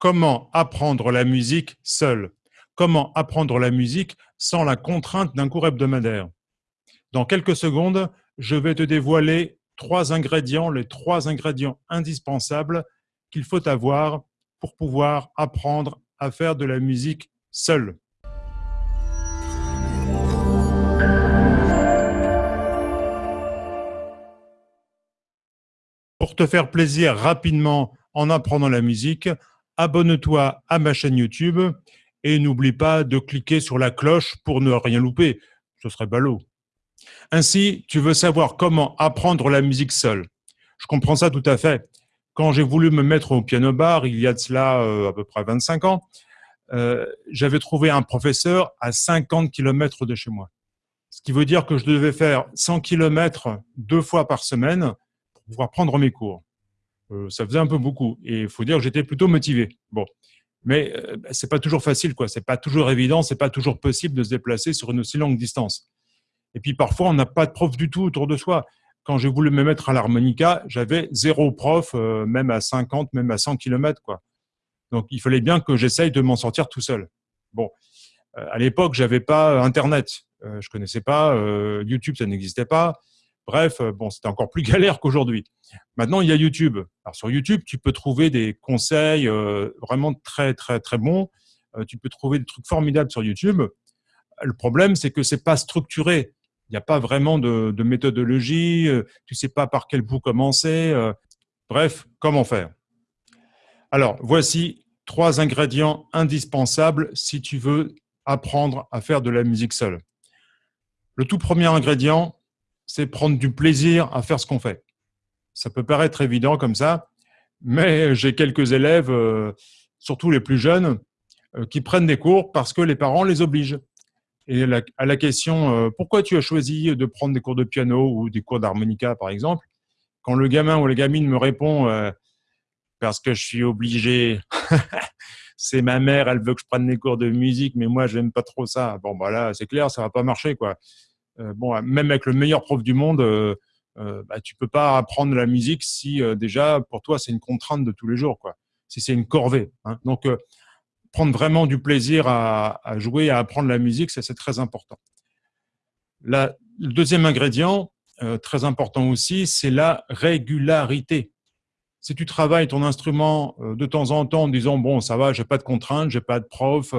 comment apprendre la musique seul? Comment apprendre la musique sans la contrainte d'un cours hebdomadaire? Dans quelques secondes, je vais te dévoiler trois ingrédients, les trois ingrédients indispensables qu'il faut avoir pour pouvoir apprendre à faire de la musique seul. Pour te faire plaisir rapidement en apprenant la musique, abonne-toi à ma chaîne YouTube et n'oublie pas de cliquer sur la cloche pour ne rien louper. Ce serait ballot. Ainsi, tu veux savoir comment apprendre la musique seul. Je comprends ça tout à fait. Quand j'ai voulu me mettre au piano bar, il y a de cela euh, à peu près 25 ans, euh, j'avais trouvé un professeur à 50 km de chez moi. Ce qui veut dire que je devais faire 100 km deux fois par semaine pouvoir prendre mes cours. Euh, ça faisait un peu beaucoup. Et il faut dire que j'étais plutôt motivé. Bon. Mais euh, bah, c'est pas toujours facile, quoi. C'est pas toujours évident, c'est pas toujours possible de se déplacer sur une aussi longue distance. Et puis parfois, on n'a pas de prof du tout autour de soi. Quand j'ai voulu me mettre à l'harmonica, j'avais zéro prof, euh, même à 50, même à 100 km, quoi. Donc, il fallait bien que j'essaye de m'en sortir tout seul. Bon, à l'époque, j'avais pas Internet, je connaissais pas YouTube, ça n'existait pas. Bref, euh, bon, c'était encore plus galère qu'aujourd'hui. Maintenant, il y a YouTube. Alors, sur YouTube, tu peux trouver des conseils euh, vraiment très, très, très bons. Euh, tu peux trouver des trucs formidables sur YouTube. Le problème, c'est que c'est pas structuré. Il n'y a pas vraiment de, de méthodologie. tu sais pas par quel bout commencer. bref, comment faire? Alors, voici trois ingrédients indispensables si tu veux apprendre à faire de la musique seule. Le tout premier ingrédient, c'est prendre du plaisir à faire ce qu'on fait. Ça peut paraître évident comme ça, mais j'ai quelques élèves, euh, surtout les plus jeunes, euh, qui prennent des cours parce que les parents les obligent. Et à la question euh, pourquoi tu as choisi de prendre des cours de piano ou des cours d'harmonica, par exemple, quand le gamin ou la gamine me répond parce que je suis obligé, c'est ma mère, elle veut que je prenne des cours de musique, mais moi, je n'aime pas trop ça. Bon, bah là, c'est clair, ça va pas marcher, quoi. Euh, bon, même avec le meilleur prof du monde, euh, euh, bah, tu peux pas apprendre la musique si déjà pour toi c'est une contrainte de tous les jours, quoi. Si c'est une corvée. Hein. Donc prendre vraiment du plaisir à, jouer, à apprendre la musique, c'est très important. le deuxième ingrédient, très important aussi, c'est la régularité. Si tu travailles ton instrument de temps en temps en disant bon ça va, j'ai pas de contraintes, j'ai pas de prof,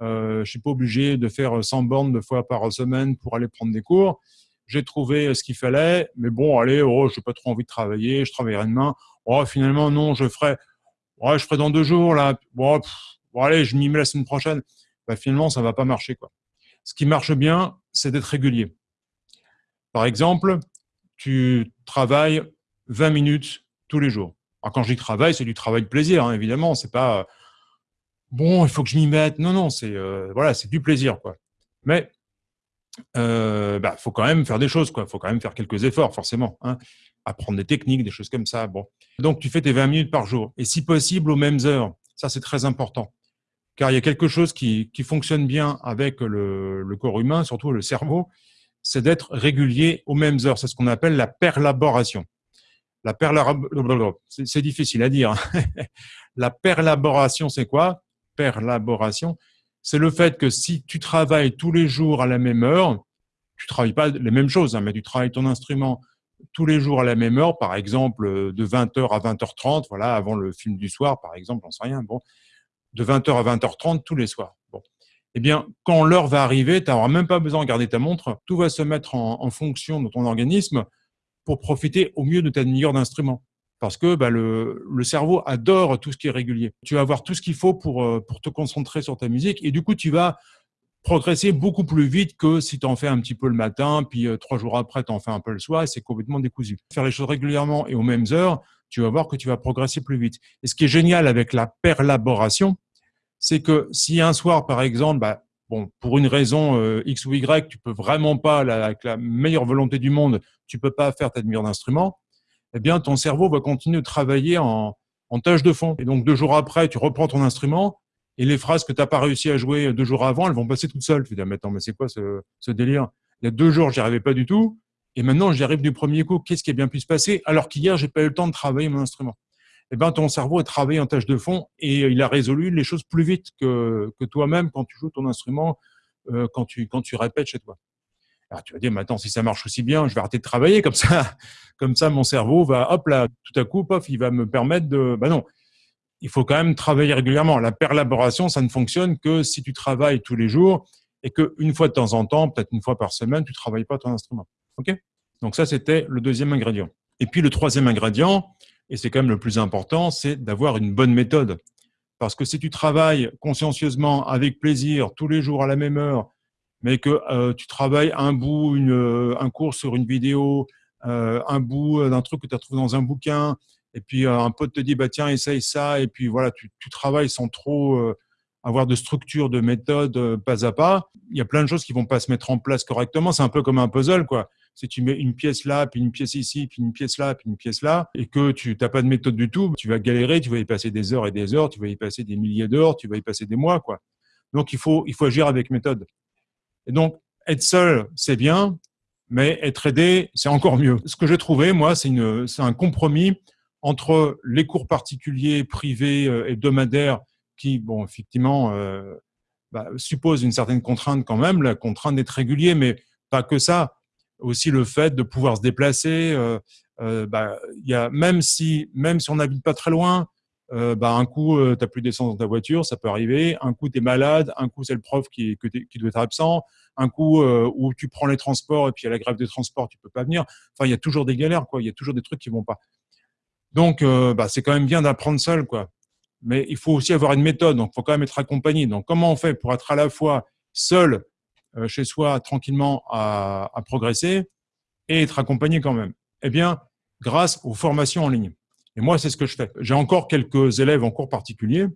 je suis pas obligé de faire 100 bornes deux fois par semaine pour aller prendre des cours. J'ai trouvé ce qu'il fallait, mais bon, allez, oh, je n'ai pas trop envie de travailler, je travaillerai demain. Oh, finalement, non, je ferai, je ferai dans deux jours, là. Bon, allez, je m'y mets la semaine prochaine. Bah, finalement, ça va pas marcher, quoi. Ce qui marche bien, c'est d'être régulier. Par exemple, tu travailles 20 minutes tous les jours. Alors, quand je dis travail, c'est du travail de plaisir, hein, évidemment. C'est pas bon, il faut que je m'y mette. Non, non, c'est euh, voilà, du plaisir, quoi. Mais euh, bah, faut quand même faire des choses, quoi. Faut quand même faire quelques efforts, forcément. Hein. Apprendre des techniques, des choses comme ça. Donc tu fais tes 20 minutes par jour, et si possible aux mêmes heures. Ça, c'est très important, car il y a quelque chose qui, qui fonctionne bien avec le, le corps humain, surtout le cerveau, c'est d'être régulier aux mêmes heures. C'est ce qu'on appelle la perlaboration. La perlaboration, c'est difficile à dire. Hein. la perlaboration, c'est quoi? Perlaboration, c'est le fait que si tu travailles tous les jours à la même heure, tu travailles pas les mêmes choses, hein, mais tu travailles ton instrument tous les jours à la même heure, par exemple euh, de 20h à 20h30, voilà, avant le film du soir, par exemple, j'en sais rien, bon, de 20h à 20h30 tous les soirs. Bon. Eh bien, quand l'heure va arriver, tu n'auras même pas besoin de garder ta montre, tout va se mettre en, fonction de ton organisme pour profiter au mieux de ta meilleure d'instrument parce que bah, le, cerveau adore tout ce qui est régulier. Tu vas avoir tout ce qu'il faut pour, euh, pour te concentrer sur ta musique et du coup, tu vas progresser beaucoup plus vite que si tu en fais un petit peu le matin, puis euh, trois jours après, tu en fais un peu le soir et c'est complètement décousu. Faire les choses régulièrement et aux mêmes heures, tu vas voir que tu vas progresser plus vite. Et ce qui est génial avec la perlaboration, c'est que si un soir, par exemple, bah, bon, pour une raison euh, X ou Y, tu peux vraiment pas, avec la meilleure volonté du monde, tu peux pas faire ta demi-heure d'instrument, eh bien, ton cerveau va continuer de travailler en, en tâche de fond. Et donc, deux jours après, tu reprends ton instrument et les phrases que tu n'as pas réussi à jouer deux jours avant, elles vont passer toutes seules. Tu te dis, mais attends, mais c'est quoi ce, délire? Il y a deux jours, j'y arrivais pas du tout. Et maintenant, j'y arrive du premier coup. Qu'est-ce qui a bien pu se passer? Alors qu'hier, j'ai pas eu le temps de travailler mon instrument. eh ben, ton cerveau a travaillé en tâche de fond et il a résolu les choses plus vite que, que toi-même quand tu joues ton instrument, euh, quand, tu, quand tu répètes chez toi. Tu vas dire, maintenant, si ça marche aussi bien, je vais arrêter de travailler comme ça. Comme ça, mon cerveau va, hop là, tout à coup, pof, il va me permettre de. Bah non, il faut quand même travailler régulièrement. La perlaboration, ça ne fonctionne que si tu travailles tous les jours et qu'une fois de temps en temps, peut-être une fois par semaine, tu travailles pas ton instrument. Ok? Donc ça, c'était le deuxième ingrédient. Et puis le troisième ingrédient, et c'est quand même le plus important, c'est d'avoir une bonne méthode. Parce que si tu travailles consciencieusement, avec plaisir, tous les jours à la même heure, mais que euh, tu travailles un bout, euh, un cours sur une vidéo, euh, un bout d'un truc que tu as trouvé dans un bouquin, et puis un pote te dit bah tiens essaye ça, et puis voilà tu, travailles sans trop avoir de structure, de méthode, pas à pas. Il y a plein de choses qui vont pas se mettre en place correctement. C'est un peu comme un puzzle quoi. Si tu mets une pièce là, puis une pièce ici, puis une pièce là, puis une pièce là, et que tu n'as pas de méthode du tout, tu vas galérer, tu vas y passer des heures et des heures, tu vas y passer des milliers d'heures, tu vas y passer des mois quoi. Donc il faut il faut agir avec méthode. Et donc, être seul, c'est bien, mais être aidé, c'est encore mieux. Ce que j'ai trouvé, moi, c'est un compromis entre les cours particuliers, privés, euh, hebdomadaires, qui, bon, effectivement, euh, bah, supposent une certaine contrainte quand même, la contrainte d'être régulier, mais pas que ça. Aussi le fait de pouvoir se déplacer. Euh, euh bah, y a, même si, même si on n'habite pas très loin, euh, bah, un coup, euh, tu n'as plus d'essence dans ta voiture, ça peut arriver. Un coup, tu es malade. Un coup, c'est le prof qui, qui doit être absent. Un coup, euh, où tu prends les transports et puis à la grève des transports, tu peux pas venir. Enfin, il y a toujours des galères, quoi. Il y a toujours des trucs qui vont pas. Donc, bah, c'est quand même bien d'apprendre seul, quoi. Mais il faut aussi avoir une méthode. Donc, il faut quand même être accompagné. Donc, comment on fait pour être à la fois seul chez soi, tranquillement, à, à progresser et être accompagné quand même? Eh bien, grâce aux formations en ligne. Et moi, c'est ce que je fais. J'ai encore quelques élèves en cours particulier,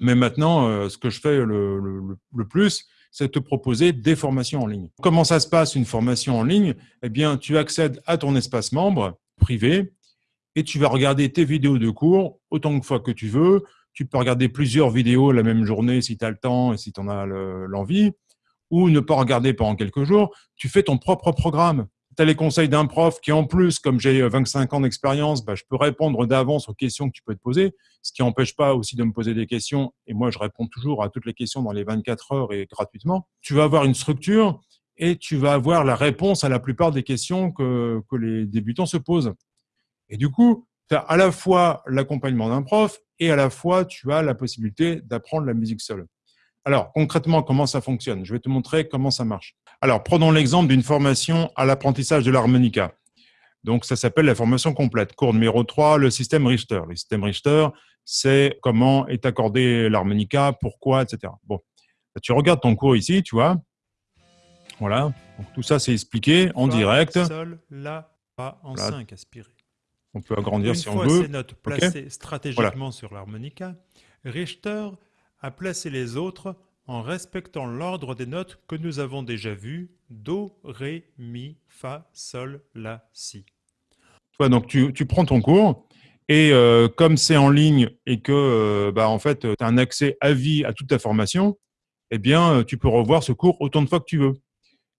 mais maintenant, euh, ce que je fais le, plus, c'est te proposer des formations en ligne. Comment ça se passe une formation en ligne? Eh bien, tu accèdes à ton espace membre privé et tu vas regarder tes vidéos de cours autant de fois que tu veux. Tu peux regarder plusieurs vidéos la même journée si tu as le temps et si tu en as l'envie, ou ne pas regarder pendant quelques jours. Tu fais ton propre programme tu as les conseils d'un prof qui, en plus, comme j'ai 25 ans d'expérience, bah, je peux répondre d'avance aux questions que tu peux te poser, ce qui n'empêche pas aussi de me poser des questions. Et moi, je réponds toujours à toutes les questions dans les 24 heures et gratuitement. Tu vas avoir une structure et tu vas avoir la réponse à la plupart des questions que, que les débutants se posent. Et du coup, tu as à la fois l'accompagnement d'un prof et à la fois tu as la possibilité d'apprendre la musique seule. Alors, concrètement, comment ça fonctionne? Je vais te montrer comment ça marche. Alors, prenons l'exemple d'une formation à l'apprentissage de l'harmonica. Donc, ça s'appelle la formation complète. Cours numéro 3, le système Richter. Le système Richter, c'est comment est accordé l'harmonica, pourquoi, etc. Bon, tu regardes ton cours ici, tu vois. Voilà. Donc, tout ça, c'est expliqué en direct. Sol, la, pas en 5, aspiré. On peut agrandir si on veut. Ces notes placées stratégiquement sur l'harmonica, Richter a placé les autres en respectant l'ordre des notes que nous avons déjà vues, Do, Ré, Mi, Fa, Sol, La, Si. donc tu, prends ton cours, et euh, comme c'est en ligne et que euh, bah, en fait, tu as un accès à vie à toute ta formation, eh bien, euh, tu peux revoir ce cours autant de fois que tu veux.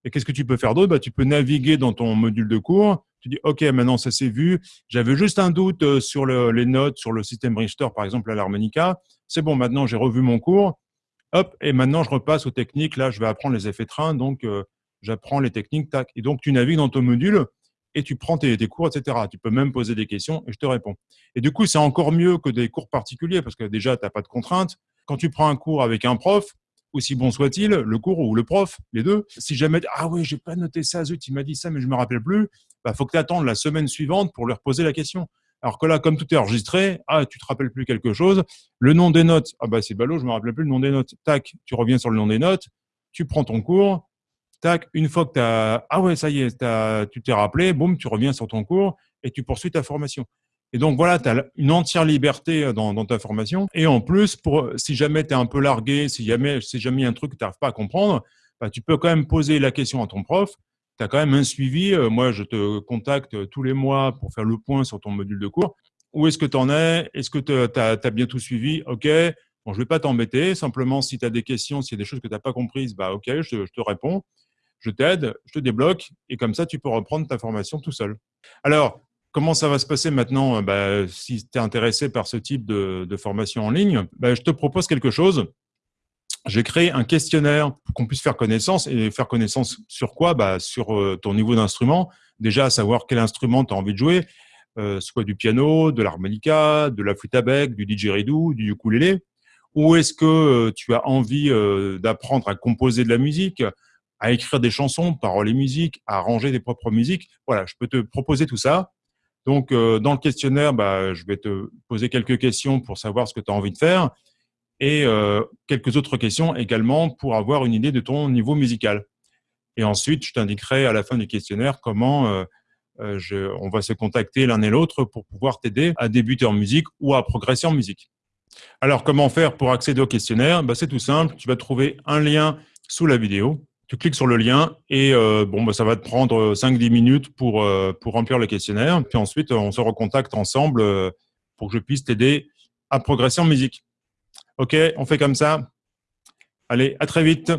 Et qu'est-ce que tu peux faire d'autre? Bah, Tu peux naviguer dans ton module de cours. Tu dis, OK, maintenant ça c'est vu. J'avais juste un doute sur les notes, sur le système Richter, par exemple, à l'harmonica. C'est bon, maintenant j'ai revu mon cours. Hop, et maintenant je repasse aux techniques. Là, je vais apprendre les effets train, donc euh, j'apprends les techniques, tac. Et donc tu navigues dans ton module et tu prends tes, cours, etc. Tu peux même poser des questions et je te réponds. Et du coup, c'est encore mieux que des cours particuliers parce que déjà, tu n'as pas de contraintes. Quand tu prends un cours avec un prof, aussi bon soit-il, le cours ou le prof, les deux, si jamais, ah oui, j'ai pas noté ça, zut, il m'a dit ça, mais je me rappelle plus, bah, faut que tu attendes la semaine suivante pour leur poser la question. Alors que là, comme tout est enregistré, ah, tu te rappelles plus quelque chose. Le nom des notes, ah bah c'est ballot, je me rappelle plus le nom des notes. Tac, tu reviens sur le nom des notes, tu prends ton cours. Tac, une fois que tu as, ah ouais, ça y est, tu t'es rappelé, boum, tu reviens sur ton cours et tu poursuis ta formation. Et donc voilà, tu as une entière liberté euh, dans, ta formation. Et en plus, pour, si jamais tu es un peu largué, si jamais, si jamais y a un truc que tu n'arrives pas à comprendre, bah, tu peux quand même poser la question à ton prof tu quand même un suivi. Euh, moi, je te contacte tous les mois pour faire le point sur ton module de cours. Où est-ce que tu en es? Est-ce que tu as, bien tout suivi? OK. Bon, je ne vais pas t'embêter. Simplement, si tu as des questions, s'il y a des choses que tu n'as pas comprises, bah, OK, je, te réponds. Je t'aide, je te débloque. Et comme ça, tu peux reprendre ta formation tout seul. Alors, comment ça va se passer maintenant bah, Si tu es intéressé par ce type de, formation en ligne, bah, je te propose quelque chose. J'ai créé un questionnaire pour qu'on puisse faire connaissance. Et faire connaissance sur quoi? Bah, Sur euh, ton niveau d'instrument. Déjà, savoir quel instrument tu as envie de jouer, euh, soit du piano, de l'harmonica, de la flûte à bec, du didgeridoo, du ukulélé. Ou est-ce que euh, tu as envie d'apprendre à composer de la musique, à écrire des chansons, paroles et musique, à arranger des propres musiques? Voilà, je peux te proposer tout ça. Donc, dans le questionnaire, bah, je vais te poser quelques questions pour savoir ce que tu as envie de faire et euh, quelques autres questions également pour avoir une idée de ton niveau musical. Et ensuite, je t'indiquerai à la fin du questionnaire comment euh, on va se contacter l'un et l'autre pour pouvoir t'aider à débuter en musique ou à progresser en musique. Alors, comment faire pour accéder au questionnaire? Bah, C'est tout simple, tu vas trouver un lien sous la vidéo tu cliques sur le lien et euh, bon, bah, ça va te prendre 5-10 minutes pour, euh, pour remplir le questionnaire. Puis ensuite, on se recontacte ensemble euh, pour que je puisse t'aider à progresser en musique. OK, on fait comme ça. Allez, à très vite.